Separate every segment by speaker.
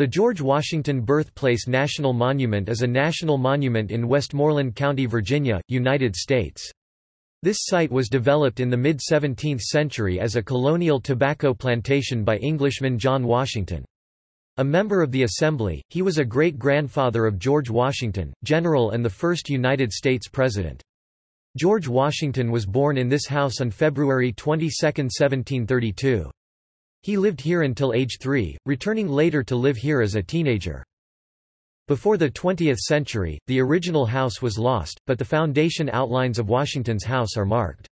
Speaker 1: The George Washington Birthplace National Monument is a national monument in Westmoreland County, Virginia, United States. This site was developed in the mid-17th century as a colonial tobacco plantation by Englishman John Washington. A member of the Assembly, he was a great-grandfather of George Washington, general and the first United States President. George Washington was born in this house on February 22, 1732. He lived here until age three, returning later to live here as a teenager. Before the 20th century, the original house was lost, but the foundation outlines of Washington's house are marked.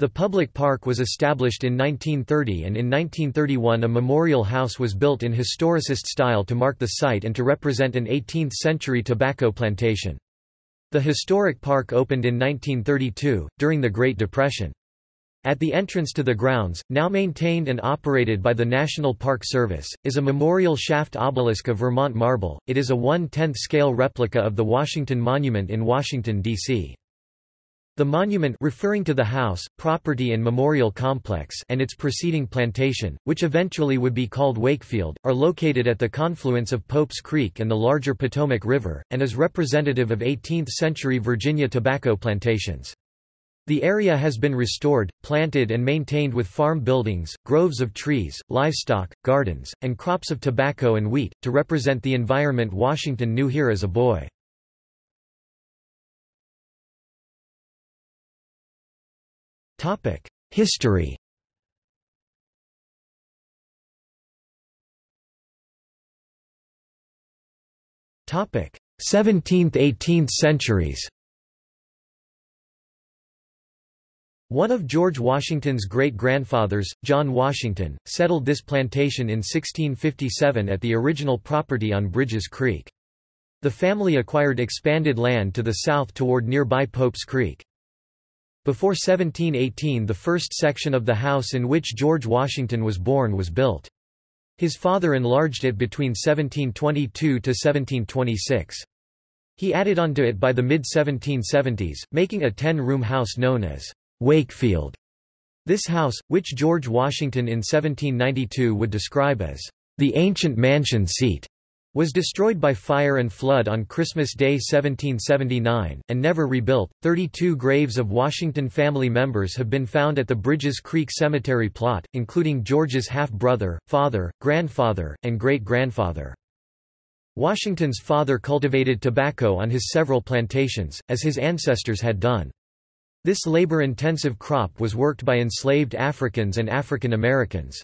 Speaker 1: The public park was established in 1930 and in 1931 a memorial house was built in historicist style to mark the site and to represent an 18th-century tobacco plantation. The historic park opened in 1932, during the Great Depression. At the entrance to the grounds, now maintained and operated by the National Park Service, is a memorial shaft obelisk of Vermont marble. It is a 1/10th scale replica of the Washington Monument in Washington, D.C. The monument referring to the house, property and memorial complex and its preceding plantation, which eventually would be called Wakefield, are located at the confluence of Pope's Creek and the larger Potomac River, and is representative of 18th-century Virginia tobacco plantations. The area has been restored, planted and maintained with farm buildings, groves of trees, livestock, gardens, and crops of tobacco and wheat, to represent the environment Washington knew here as a boy. History Topic: 17th–18th centuries. One of George Washington's great-grandfathers, John Washington, settled this plantation in 1657 at the original property on Bridges Creek. The family acquired expanded land to the south toward nearby Pope's Creek. Before 1718 the first section of the house in which George Washington was born was built. His father enlarged it between 1722 to 1726. He added onto it by the mid-1770s, making a ten-room house known as Wakefield. This house, which George Washington in 1792 would describe as the ancient mansion seat, was destroyed by fire and flood on Christmas Day 1779, and never rebuilt. Thirty-two graves of Washington family members have been found at the Bridges Creek Cemetery plot, including George's half-brother, father, grandfather, and great-grandfather. Washington's father cultivated tobacco on his several plantations, as his ancestors had done. This labor-intensive crop was worked by enslaved Africans and African Americans.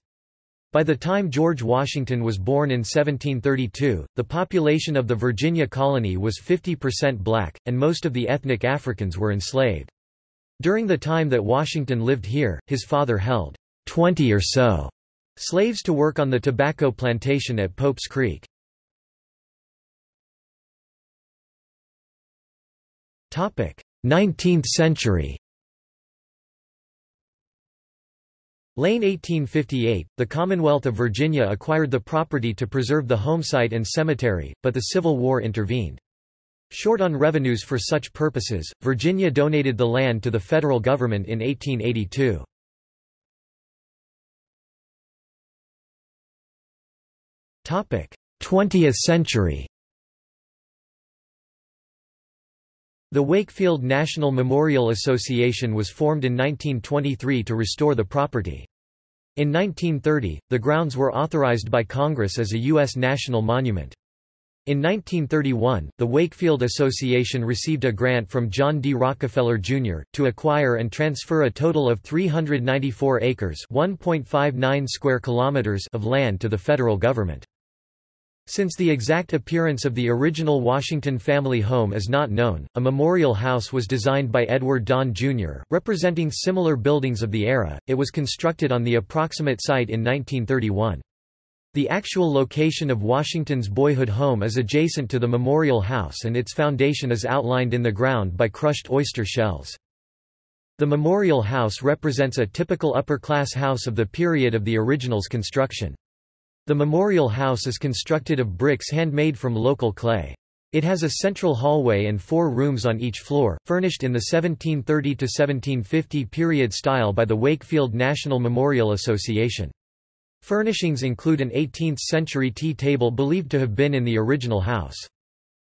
Speaker 1: By the time George Washington was born in 1732, the population of the Virginia colony was 50% black, and most of the ethnic Africans were enslaved. During the time that Washington lived here, his father held 20 or so slaves to work on the tobacco plantation at Pope's Creek. 19th century Lane 1858, the Commonwealth of Virginia acquired the property to preserve the homesite and cemetery, but the Civil War intervened. Short on revenues for such purposes, Virginia donated the land to the federal government in 1882. Topic: 20th century. The Wakefield National Memorial Association was formed in 1923 to restore the property. In 1930, the grounds were authorized by Congress as a U.S. national monument. In 1931, the Wakefield Association received a grant from John D. Rockefeller, Jr., to acquire and transfer a total of 394 acres square kilometers of land to the federal government. Since the exact appearance of the original Washington family home is not known, a memorial house was designed by Edward Donn Jr., representing similar buildings of the era. It was constructed on the approximate site in 1931. The actual location of Washington's boyhood home is adjacent to the memorial house and its foundation is outlined in the ground by crushed oyster shells. The memorial house represents a typical upper-class house of the period of the original's construction. The memorial house is constructed of bricks handmade from local clay. It has a central hallway and four rooms on each floor, furnished in the 1730–1750 period style by the Wakefield National Memorial Association. Furnishings include an 18th-century tea table believed to have been in the original house.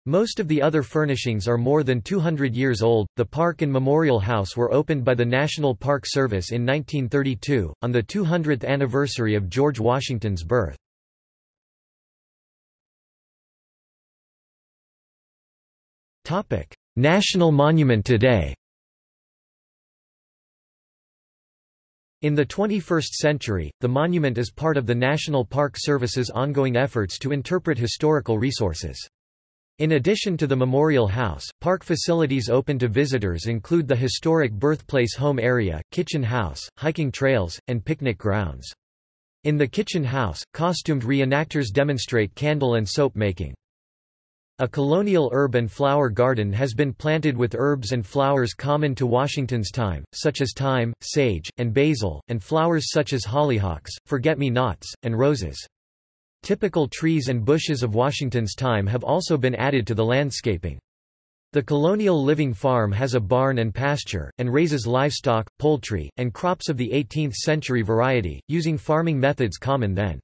Speaker 1: Most of the other furnishings are more than 200 years old. The park and memorial house were opened by the National Park Service in 1932, on the 200th anniversary of George Washington's birth. National monument today In the 21st century, the monument is part of the National Park Service's ongoing efforts to interpret historical resources. In addition to the Memorial House, park facilities open to visitors include the historic birthplace home area, kitchen house, hiking trails, and picnic grounds. In the kitchen house, costumed reenactors demonstrate candle and soap making. A colonial herb and flower garden has been planted with herbs and flowers common to Washington's time, such as thyme, sage, and basil, and flowers such as hollyhocks, forget-me-nots, and roses. Typical trees and bushes of Washington's time have also been added to the landscaping. The colonial living farm has a barn and pasture, and raises livestock, poultry, and crops of the 18th-century variety, using farming methods common then.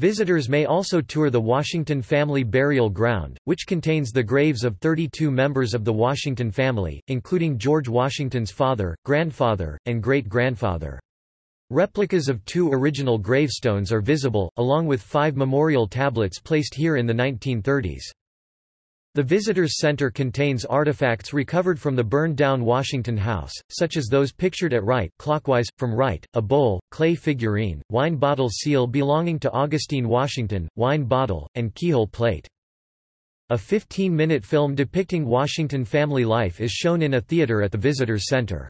Speaker 1: Visitors may also tour the Washington Family Burial Ground, which contains the graves of 32 members of the Washington family, including George Washington's father, grandfather, and great-grandfather. Replicas of two original gravestones are visible, along with five memorial tablets placed here in the 1930s. The Visitors Center contains artifacts recovered from the burned-down Washington House, such as those pictured at right clockwise, from right, a bowl, clay figurine, wine bottle seal belonging to Augustine Washington, wine bottle, and keyhole plate. A 15-minute film depicting Washington family life is shown in a theater at the Visitors Center.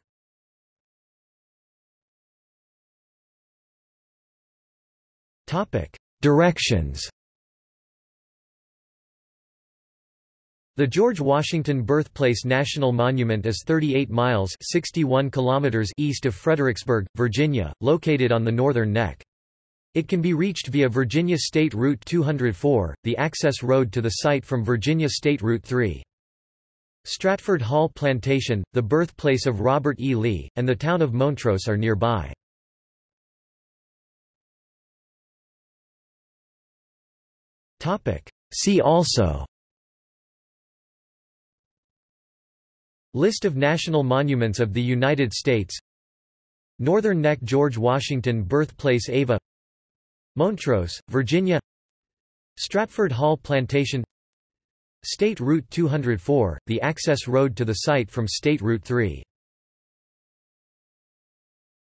Speaker 1: Directions The George Washington Birthplace National Monument is 38 miles 61 kilometers east of Fredericksburg, Virginia, located on the northern neck. It can be reached via Virginia State Route 204, the access road to the site from Virginia State Route 3. Stratford Hall Plantation, the birthplace of Robert E. Lee, and the town of Montross are nearby. See also List of national monuments of the United States. Northern Neck George Washington Birthplace Ava. Montross, Virginia. Stratford Hall Plantation. State Route 204, the access road to the site from State Route 3